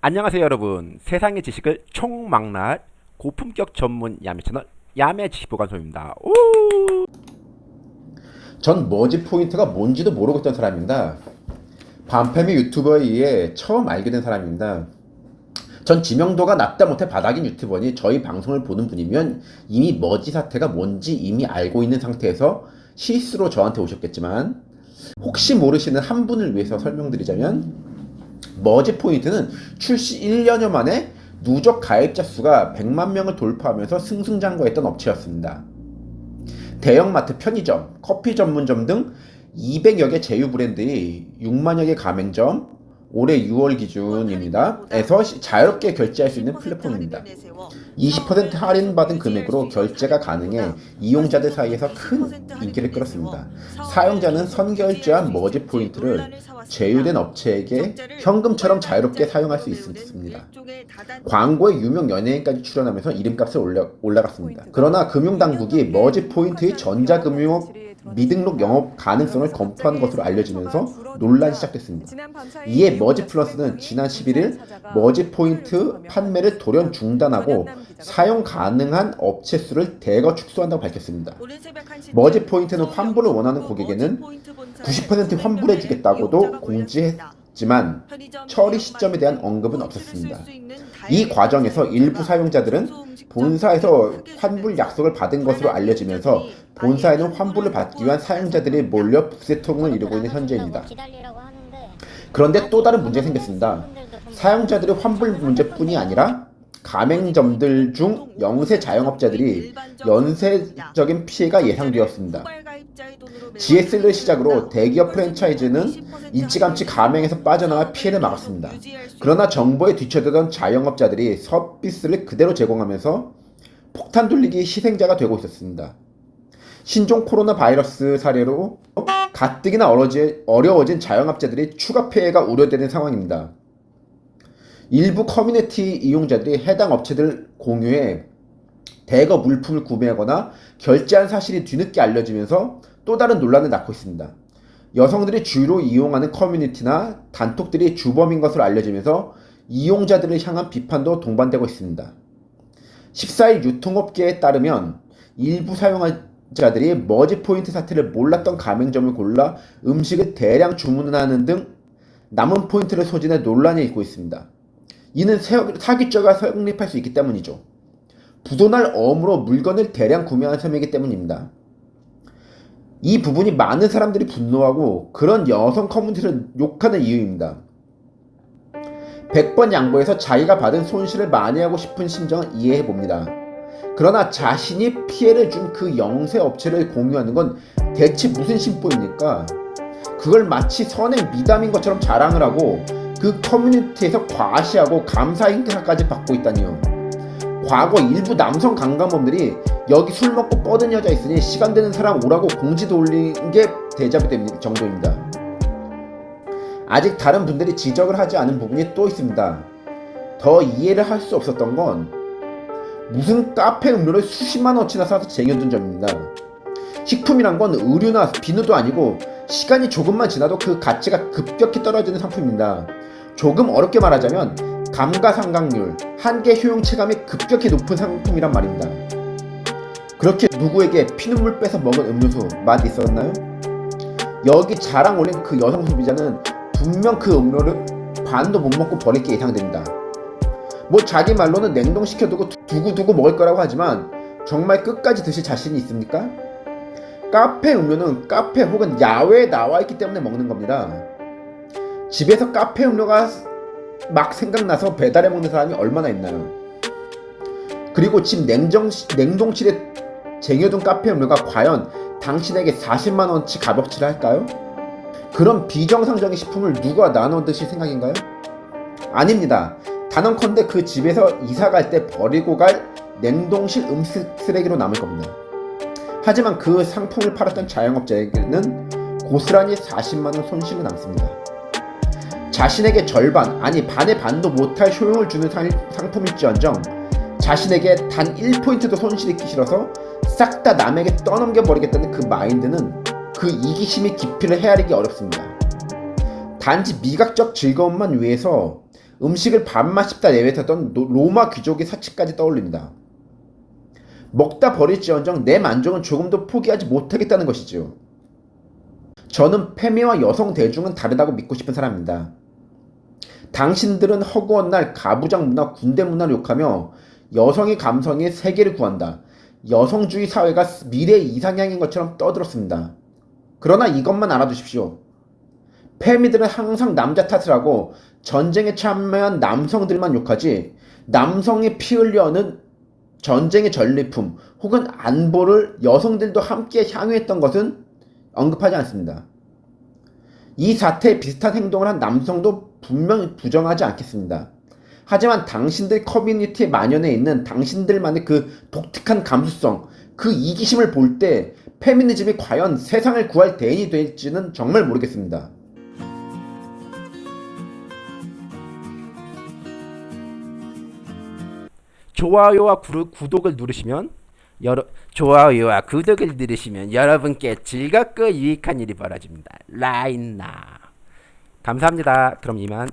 안녕하세요 여러분 세상의 지식을 총망라할 고품격 전문 야매 채널 야매 지식보관소입니다 오! 전 머지 포인트가 뭔지도 모르고 있던 사람입니다. 반페미 유튜버에 의해 처음 알게 된 사람입니다. 전 지명도가 낮다 못해 바닥인 유튜버니 저희 방송을 보는 분이면 이미 머지 사태가 뭔지 이미 알고 있는 상태에서 실수로 저한테 오셨겠지만 혹시 모르시는 한 분을 위해서 설명드리자면 머지 포인트는 출시 1년여 만에 누적 가입자 수가 100만 명을 돌파하면서 승승장구했던 업체였습니다. 대형마트, 편의점, 커피 전문점 등 200여 개 제휴 브랜드의 6만여 개 가맹점, 올해 6월 기준입니다. 에서 자유롭게 결제할 수 있는 플랫폼입니다. 20% 할인받은 금액으로 결제가 가능해 이용자들 사이에서 큰 인기를 끌었습니다. 사용자는 선결제한 머지 포인트를 제휴된 업체에게 현금처럼 자유롭게 사용할 수 있습니다. 광고에 유명 연예인까지 출연하면서 이름값을 올라, 올라갔습니다. 그러나 금융당국이 머지 포인트의 전자금융업 미등록 영업 가능성을 검토한 것으로 알려지면서 논란이 시작됐습니다. 이에 머지 플러스는 지난 11일 머지 포인트 판매를 돌연 중단하고 사용 가능한 업체 수를 대거 축소한다고 밝혔습니다. 머지 포인트는 환불을 원하는 고객에는 90% 환불해주겠다고도 공지했 지만 처리 시점에 대한 언급은 없었습니다. 이 과정에서 일부 사용자들은 본사에서 환불 약속을 받은 것으로 알려지면서 본사에는 환불을 받기 위한 사용자들이 몰려 부세통을 이루고 있는 현재입니다. 그런데 또 다른 문제가 생겼습니다. 사용자들의 환불 문제뿐이 아니라 가맹점들 중 영세 자영업자들이 연쇄적인 피해가 예상되었습니다. GS를 시작으로 대기업 프랜차이즈는 일찌감치 가맹에서 빠져나와 피해를 막았습니다. 그러나 정보에 뒤처지던 자영업자들이 서비스를 그대로 제공하면서 폭탄 돌리기 희생자가 되고 있었습니다. 신종 코로나 바이러스 사례로 가뜩이나 어려워진 자영업자들이 추가 피해가 우려되는 상황입니다. 일부 커뮤니티 이용자들이 해당 업체들 공유에 대거 물품을 구매하거나 결제한 사실이 뒤늦게 알려지면서 또 다른 논란을 낳고 있습니다. 여성들이 주로 이용하는 커뮤니티나 단톡들이 주범인 것으로 알려지면서 이용자들을 향한 비판도 동반되고 있습니다. 14일 유통업계에 따르면 일부 사용자들이 머지포인트 사태를 몰랐던 가맹점을 골라 음식을 대량 주문하는 등 남은 포인트를 소진해 논란이 있고 있습니다. 이는 사기죄가 성립할 수 있기 때문이죠. 부도날 어음으로 물건을 대량 구매한 셈이기 때문입니다. 이 부분이 많은 사람들이 분노하고 그런 여성 커뮤니티를 욕하는 이유입니다. 100번 양보해서 자기가 받은 손실을 만회하고 싶은 심정은 이해해봅니다. 그러나 자신이 피해를 준 그 영세 업체를 공유하는 건 대체 무슨 심보입니까? 그걸 마치 선행 미담인 것처럼 자랑을 하고 그 커뮤니티에서 과시하고 감사 행사까지 받고 있다니요. 과거 일부 남성 강간범들이 여기 술 먹고 뻗은 여자 있으니 시간 되는 사람 오라고 공지도 올린 게 대자뷰 정도입니다. 아직 다른 분들이 지적을 하지 않은 부분이 또 있습니다. 더 이해를 할 수 없었던 건 무슨 카페 음료를 수십만 원치나 사서 쟁여둔 점입니다. 식품이란 건 의류나 비누도 아니고 시간이 조금만 지나도 그 가치가 급격히 떨어지는 상품입니다. 조금 어렵게 말하자면 감가상각률, 한계 효용 체감이 급격히 높은 상품이란 말입니다. 그렇게 누구에게 피눈물 빼서 먹은 음료수 맛 있었나요? 여기 자랑 올린 그 여성 소비자는 분명 그 음료를 반도 못 먹고 버릴 게 예상됩니다. 뭐 자기 말로는 냉동시켜두고 두고두고 먹을 거라고 하지만 정말 끝까지 드실 자신이 있습니까? 카페 음료는 카페 혹은 야외에 나와 있기 때문에 먹는 겁니다. 집에서 카페 음료가 막 생각나서 배달해 먹는 사람이 얼마나 있나요? 그리고 집 냉정, 냉동실에 쟁여둔 카페 음료가 과연 당신에게 40만원치 값어치를 할까요? 그런 비정상적인 식품을 누가 나눠 드실 생각인가요? 아닙니다. 단언컨대 그 집에서 이사 갈 때 버리고 갈 냉동실 음식 쓰레기로 남을 겁니다. 하지만 그 상품을 팔았던 자영업자에게는 고스란히 40만원 손실이 남습니다. 자신에게 절반 아니 반의 반도 못할 효용을 주는 상품일지언정 자신에게 단 1포인트도 손실 입기 싫어서 싹 다 남에게 떠넘겨 버리겠다는 그 마인드는 그 이기심이 깊이를 헤아리기 어렵습니다. 단지 미각적 즐거움만 위해서 음식을 밥만 씹다 내뱉었던 노- 로마 귀족의 사치까지 떠올립니다. 먹다 버릴지언정 내 만족은 조금도 포기하지 못하겠다는 것이지요. 저는 페미와 여성 대중은 다르다고 믿고 싶은 사람입니다. 당신들은 허구한 날 가부장 문화, 군대 문화를 욕하며 여성의 감성에 세계를 구한다. 여성주의 사회가 미래의 이상향인 것처럼 떠들었습니다. 그러나 이것만 알아두십시오. 페미들은 항상 남자 탓을 하고 전쟁에 참여한 남성들만 욕하지 남성이 피 흘려는 전쟁의 전리품 혹은 안보를 여성들도 함께 향유했던 것은 언급하지 않습니다. 이 사태에 비슷한 행동을 한 남성도 분명히 부정하지 않겠습니다. 하지만 당신들 커뮤니티에 만연해 있는 당신들만의 그 독특한 감수성, 그 이기심을 볼 때 페미니즘이 과연 세상을 구할 대인이 될지는 정말 모르겠습니다. 좋아요와 구르- 구독을 누르시면 여러 좋아요와 구독을 누르시면 여러분께 즐겁고 유익한 일이 벌어집니다. 라인나 감사합니다. 그럼 이만.